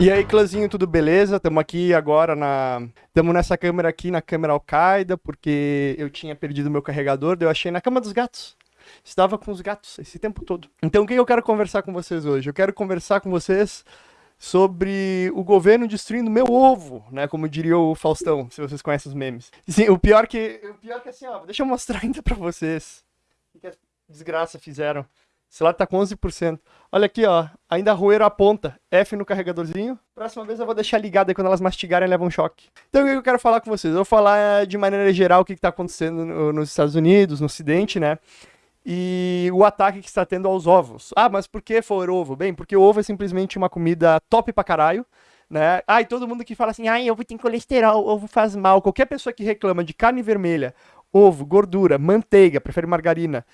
E aí, clãzinho, tudo beleza? Estamos aqui agora na. Estamos nessa câmera aqui, na câmera Al-Qaeda, porque eu tinha perdido meu carregador, eu achei na cama dos gatos. Estava com os gatos esse tempo todo. Então, o que eu quero conversar com vocês hoje? Eu quero conversar com vocês sobre o governo destruindo meu ovo, né? Como diria o Faustão, se vocês conhecem os memes. Sim, o pior que. O pior que assim, ó, deixa eu mostrar ainda pra vocês. O que a desgraça fizeram. Esse lado tá com 11%. Olha aqui, ó. Ainda roeram a ponta. F no carregadorzinho. Próxima vez eu vou deixar ligado aí quando elas mastigarem levam um choque. Então o que eu quero falar com vocês? Eu vou falar de maneira geral o que, que tá acontecendo no, nos Estados Unidos, no Ocidente, né? E o ataque que está tendo aos ovos. Ah, mas por que for ovo? Bem, porque o ovo é simplesmente uma comida top pra caralho. Né? Ah, e todo mundo que fala assim, ai, ovo tem colesterol, ovo faz mal. Qualquer pessoa que reclama de carne vermelha, ovo, gordura, manteiga, prefere margarina,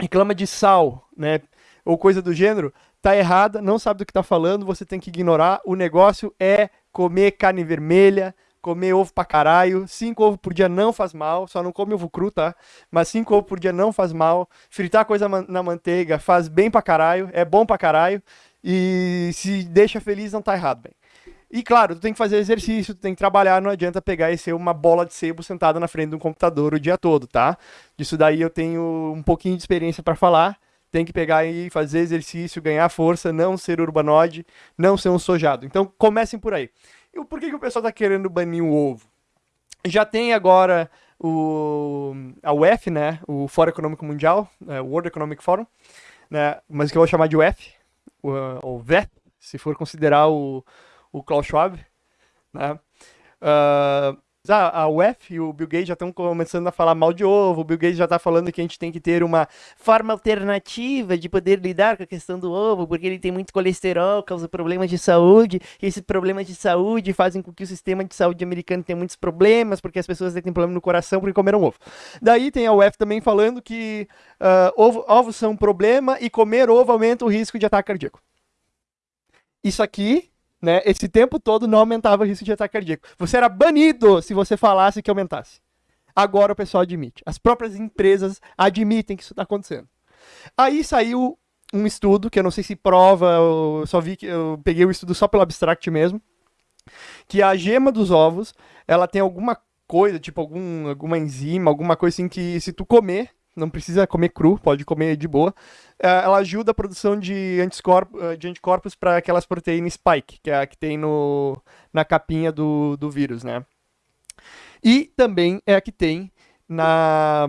reclama de sal, né, ou coisa do gênero, tá errada, não sabe do que tá falando, você tem que ignorar. O negócio é comer carne vermelha, comer ovo pra caralho. Cinco ovos por dia não faz mal, só não come ovo cru, tá? Mas cinco ovos por dia não faz mal. Fritar coisa na manteiga faz bem pra caralho, é bom pra caralho. E se deixa feliz, não tá errado, bem. E claro, tu tem que fazer exercício, tu tem que trabalhar, não adianta pegar e ser uma bola de sebo sentada na frente de um computador o dia todo, tá? Disso daí eu tenho um pouquinho de experiência para falar. Tem que pegar e fazer exercício, ganhar força, não ser urbanoide, não ser um sojado. Então comecem por aí. E por que, que o pessoal tá querendo banir o ovo? Já tem agora o, a UF, né? O Fórum Econômico Mundial, é, World Economic Forum, né? Mas que eu vou chamar de UF, o, o VEP, se for considerar o, o Klaus Schwab, né? Uh, a UF e o Bill Gates já estão começando a falar mal de ovo. O Bill Gates já está falando que a gente tem que ter uma forma alternativa de poder lidar com a questão do ovo, porque ele tem muito colesterol, causa problemas de saúde. E esses problemas de saúde fazem com que o sistema de saúde americano tenha muitos problemas, porque as pessoas têm problema no coração porque comeram ovo. Daí tem a UF também falando que uh, ovo, ovos são um problema e comer ovo aumenta o risco de ataque cardíaco. Isso aqui né, esse tempo todo não aumentava o risco de ataque cardíaco. Você era banido se você falasse que aumentasse. Agora o pessoal admite. As próprias empresas admitem que isso está acontecendo. Aí saiu um estudo, que eu não sei se prova, eu só vi que eu peguei o estudo só pelo abstract mesmo, que a gema dos ovos, ela tem alguma coisa, tipo algum, alguma enzima, alguma coisa assim que se tu comer, não precisa comer cru, pode comer de boa. É, ela ajuda a produção de, anticorpos, eh, de anticorpos para aquelas proteínas spike, que é a que tem no, na capinha do, do vírus, né? E também é a que tem na.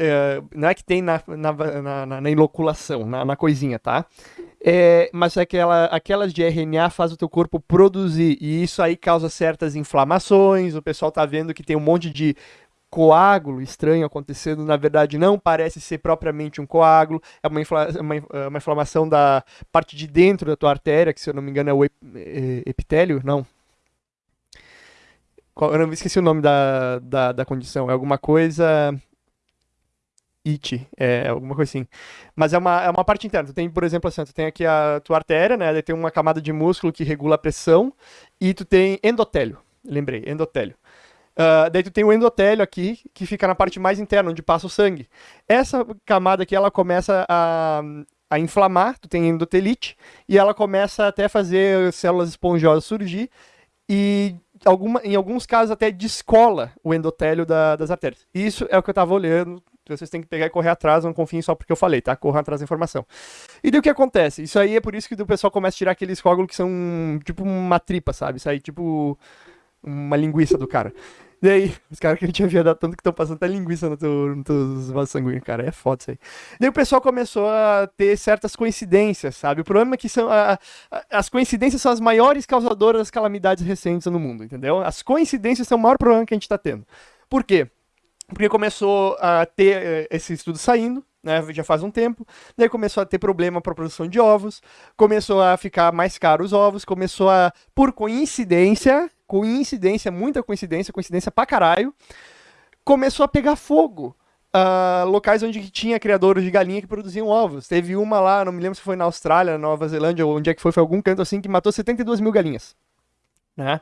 É, não é que tem na, na, na, na inoculação, na, na coisinha, tá? É, mas é aquela, aquelas de RNA faz o teu corpo produzir, e isso aí causa certas inflamações, o pessoal tá vendo que tem um monte de coágulo estranho acontecendo, na verdade não parece ser propriamente um coágulo, é uma, infla uma, é uma, inflamação da parte de dentro da tua artéria, que se eu não me engano é o ep é, epitélio, não. Eu não esqueci o nome da, da, da condição, é alguma coisa... IT, é alguma coisa assim. Mas é uma, é uma parte interna. Tu tem, por exemplo, assim, tu tem aqui a tua artéria, né? Daí tem uma camada de músculo que regula a pressão, e tu tem endotélio. Lembrei, endotélio. Uh, daí tu tem o endotélio aqui, que fica na parte mais interna, onde passa o sangue. Essa camada aqui, ela começa a, a inflamar, tu tem endotelite, e ela começa até a fazer células esponjosas surgir, e alguma, em alguns casos até descola o endotélio da, das artérias. Isso é o que eu estava olhando, vocês têm que pegar e correr atrás, não confiem só porque eu falei, tá? Corram atrás da informação. E daí o que acontece? Isso aí é por isso que o pessoal começa a tirar aqueles coágulos que são tipo uma tripa, sabe? Isso aí tipo uma linguiça do cara. E aí, os caras que a gente havia dado tanto que estão passando até linguiça no teu, no vasos sanguíneos, cara, é foda isso aí. Daí o pessoal começou a ter certas coincidências, sabe? O problema é que são a, a, as coincidências são as maiores causadoras das calamidades recentes no mundo, entendeu? As coincidências são o maior problema que a gente está tendo. Por quê? Porque começou a ter eh, esse estudo saindo, né, já faz um tempo, daí começou a ter problema para produção de ovos, começou a ficar mais caro os ovos, começou a, por coincidência, coincidência, muita coincidência, coincidência pra caralho, começou a pegar fogo. Uh, locais onde tinha criadores de galinha que produziam ovos. Teve uma lá, não me lembro se foi na Austrália, Nova Zelândia, ou onde é que foi, foi algum canto assim, que matou 72 mil galinhas. Né?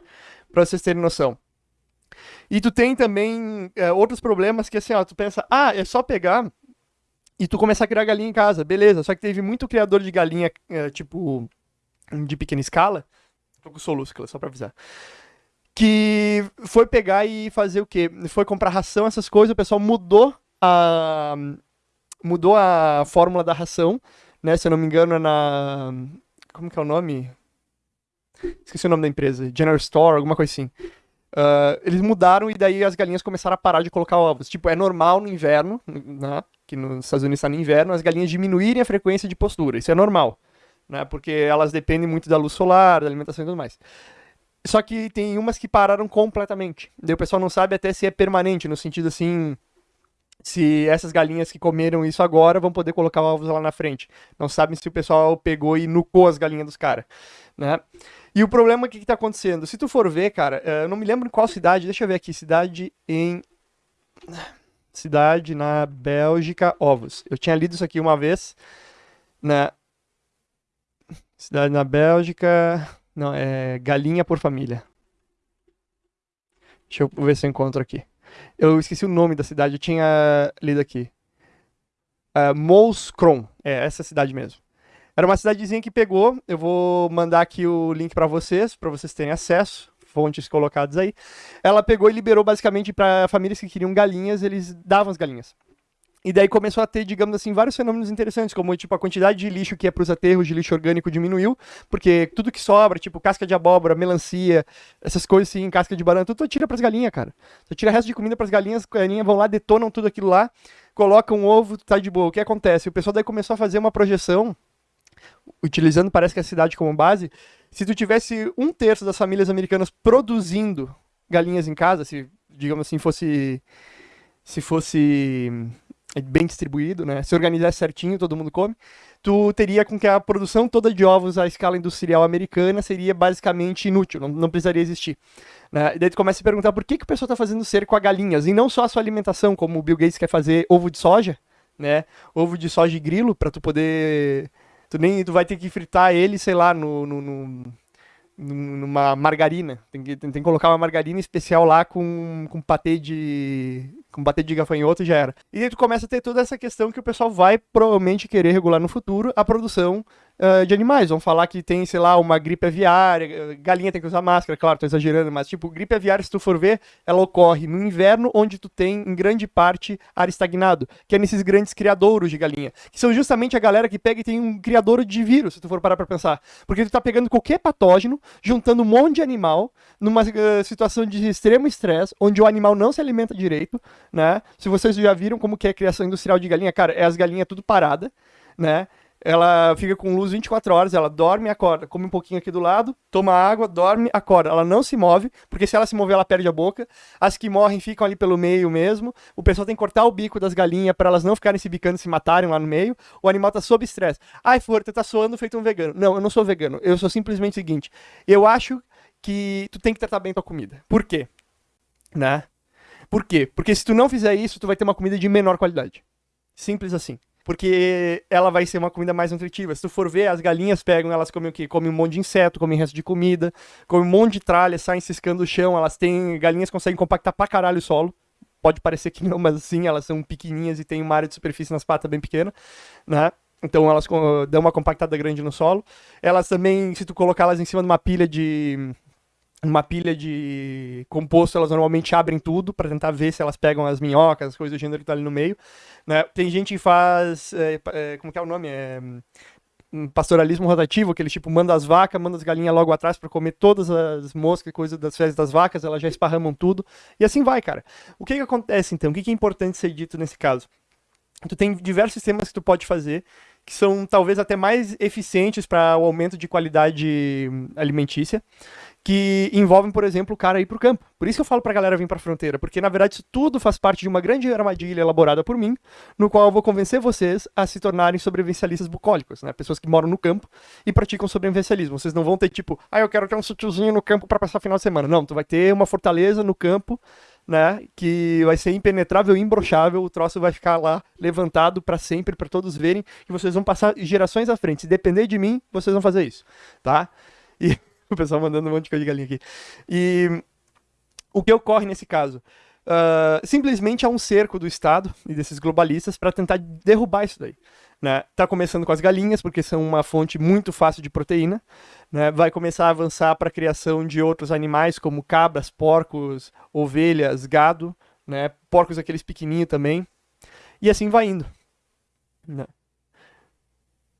Pra vocês terem noção. E tu tem também é, outros problemas que assim, ó, tu pensa, ah, é só pegar e tu começar a criar galinha em casa, beleza. Só que teve muito criador de galinha, é, tipo, de pequena escala, tô com soluço, só pra avisar, que foi pegar e fazer o quê? Foi comprar ração, essas coisas, o pessoal mudou a mudou a fórmula da ração, né? Se eu não me engano, é na como que é o nome? Esqueci o nome da empresa, General Store, alguma coisa assim. Uh, eles mudaram e daí as galinhas começaram a parar de colocar ovos. Tipo, é normal no inverno, né? Que nos Estados Unidos está no inverno, as galinhas diminuírem a frequência de postura. Isso é normal, né? Porque elas dependem muito da luz solar, da alimentação e tudo mais. Só que tem umas que pararam completamente. Daí o pessoal não sabe até se é permanente, no sentido assim, se essas galinhas que comeram isso agora vão poder colocar ovos lá na frente. Não sabem se o pessoal pegou e nucou as galinhas dos caras, né? E o problema, o que, que tá acontecendo? Se tu for ver, cara, eh, eu não me lembro em qual cidade, deixa eu ver aqui, cidade em... Cidade na Bélgica, ovos. Eu tinha lido isso aqui uma vez, né? Cidade na Bélgica... Não, é galinha por família. Deixa eu ver se eu encontro aqui. Eu esqueci o nome da cidade, eu tinha lido aqui. Uh, é essa cidade mesmo. Era uma cidadezinha que pegou, eu vou mandar aqui o link para vocês, para vocês terem acesso, fontes colocadas aí. Ela pegou e liberou basicamente para famílias que queriam galinhas, eles davam as galinhas. E daí começou a ter, digamos assim, vários fenômenos interessantes, como tipo a quantidade de lixo que é para os aterros de lixo orgânico diminuiu, porque tudo que sobra, tipo casca de abóbora, melancia, essas coisas assim, casca de banana, tudo tu tira para as galinhas, cara. Tu tira resto de comida para as galinhas, as galinhas vão lá, detonam tudo aquilo lá, colocam um ovo, tá de boa. O que acontece? O pessoal daí começou a fazer uma projeção, utilizando parece que a cidade como base, se tu tivesse um terço das famílias americanas produzindo galinhas em casa, se digamos assim fosse se fosse bem distribuído, né? Se organizar certinho, todo mundo come. Tu teria com que a produção toda de ovos à escala industrial americana seria basicamente inútil, não, não precisaria existir. Né? E daí tu começa a perguntar por que, que o pessoal está fazendo cerco a galinhas, e não só a sua alimentação, como o Bill Gates quer fazer ovo de soja, né? Ovo de soja e grilo, para tu poder... Tu nem tu vai ter que fritar ele, sei lá, no, no, no numa margarina. Tem que, tem, tem, que colocar uma margarina especial lá com, com patê de. com patê de gafanhoto e já era. E aí tu começa a ter toda essa questão que o pessoal vai provavelmente querer regular no futuro a produção uh, de animais. Vão falar que tem, sei lá, uma gripe aviária, galinha tem que usar máscara, claro, tô exagerando, mas tipo, gripe aviária, se tu for ver, ela ocorre no inverno, onde tu tem, em grande parte, ar estagnado, que é nesses grandes criadouros de galinha, que são justamente a galera que pega e tem um criadouro de vírus, se tu for parar pra pensar. Porque tu tá pegando qualquer patógeno, juntando um monte de animal, numa uh, situação de extremo estresse, onde o animal não se alimenta direito, né? Se vocês já viram como que é a criação industrial de galinha, cara, é as galinhas tudo parada, né? Ela fica com luz 24 horas, ela dorme e acorda, come um pouquinho aqui do lado, toma água, dorme, acorda. Ela não se move, porque se ela se mover, ela perde a boca. As que morrem ficam ali pelo meio mesmo. O pessoal tem que cortar o bico das galinhas para elas não ficarem se bicando e se matarem lá no meio. O animal tá sob estresse. Ai, for, tu tá soando feito um vegano. Não, eu não sou vegano. Eu sou simplesmente o seguinte. Eu acho que tu tem que tratar bem tua comida. Por quê? Né? Por quê? Porque se tu não fizer isso, tu vai ter uma comida de menor qualidade. Simples assim porque ela vai ser uma comida mais nutritiva. Se tu for ver, as galinhas pegam, elas comem o quê? Comem um monte de inseto, comem resto de comida, comem um monte de tralha, saem ciscando o chão, elas têm, galinhas conseguem compactar pra caralho o solo. Pode parecer que não, mas sim, elas são pequenininhas e têm uma área de superfície nas patas bem pequena, né? Então elas dão uma compactada grande no solo. Elas também, se tu colocar elas em cima de uma pilha de uma pilha de composto, elas normalmente abrem tudo para tentar ver se elas pegam as minhocas, as coisas do gênero que tá ali no meio. Né? Tem gente que faz. É, é, como que é o nome? É, um pastoralismo rotativo, que ele tipo manda as vacas, manda as galinhas logo atrás para comer todas as moscas, coisas das fezes das vacas, elas já esparramam tudo. E assim vai, cara. O que que acontece então? O que que é importante ser dito nesse caso? Tu tem diversos sistemas que tu pode fazer que são talvez até mais eficientes para o aumento de qualidade alimentícia que envolvem, por exemplo, o cara ir pro campo. Por isso que eu falo pra galera vir pra fronteira, porque na verdade isso tudo faz parte de uma grande armadilha elaborada por mim, no qual eu vou convencer vocês a se tornarem sobrevivencialistas bucólicos, né? Pessoas que moram no campo e praticam sobrevivencialismo. Vocês não vão ter tipo, ah, eu quero ter um sítiozinho no campo para passar final de semana. Não, tu vai ter uma fortaleza no campo, né, que vai ser impenetrável imbrochável, o troço vai ficar lá levantado para sempre, para todos verem, e vocês vão passar gerações à frente. Se depender de mim, vocês vão fazer isso, tá? E o pessoal mandando um monte de coisa de galinha aqui. E o que ocorre nesse caso? Uh, simplesmente há um cerco do Estado e desses globalistas para tentar derrubar isso daí. Né? Tá começando com as galinhas, porque são uma fonte muito fácil de proteína. Né? Vai começar a avançar para a criação de outros animais, como cabras, porcos, ovelhas, gado, né? porcos aqueles pequenininhos também. E assim vai indo. Né?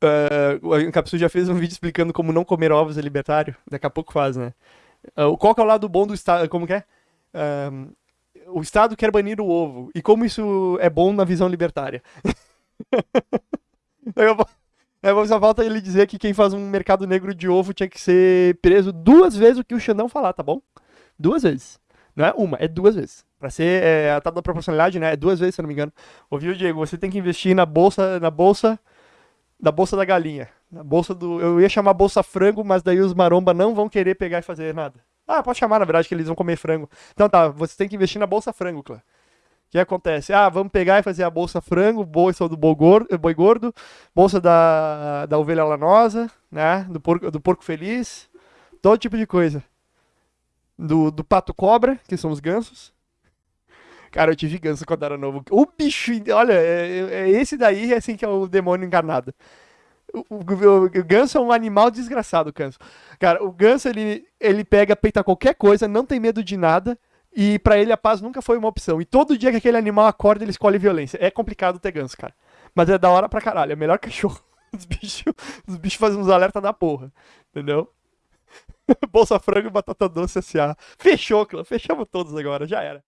Uh, o Capsu já fez um vídeo explicando como não comer ovos é libertário. Daqui a pouco faz, né? Uh, qual que é o lado bom do Estado? Como que é? Uh, o Estado quer banir o ovo. E como isso é bom na visão libertária? eu, só falta ele dizer que quem faz um mercado negro de ovo tinha que ser preso duas vezes o que o Xandão falar, tá bom? Duas vezes. Não é uma, é duas vezes. Pra ser é, a tal da proporcionalidade, né? É duas vezes, se eu não me engano. Ouviu, Diego? Você tem que investir na bolsa, na bolsa, da bolsa da galinha. Na bolsa do. Eu ia chamar bolsa frango, mas daí os maromba não vão querer pegar e fazer nada. Ah, pode chamar, na verdade, que eles vão comer frango. Então tá, você tem que investir na bolsa frango, Clã. O que acontece? Ah, vamos pegar e fazer a bolsa frango, bolsa do boi gordo, boi gordo bolsa da, da ovelha lanosa, né? Do porco, do porco feliz, todo tipo de coisa. Do, do pato cobra, que são os gansos. Cara, eu tive ganso quando era novo. O bicho, olha, é, é, é esse daí é assim que é o demônio encarnado. O, o, o, o, ganso é um animal desgraçado, ganso. Cara, o ganso, ele, ele pega, peita qualquer coisa, não tem medo de nada, e para ele a paz nunca foi uma opção. E todo dia que aquele animal acorda, ele escolhe violência. É complicado ter ganso, cara. Mas é da hora pra caralho, é melhor cachorro. Os bichos os bichos fazem uns alertas da porra, entendeu? Bolsa Frango e Batata Doce S.A. Fechou, clã. Fechamos todos agora, já era.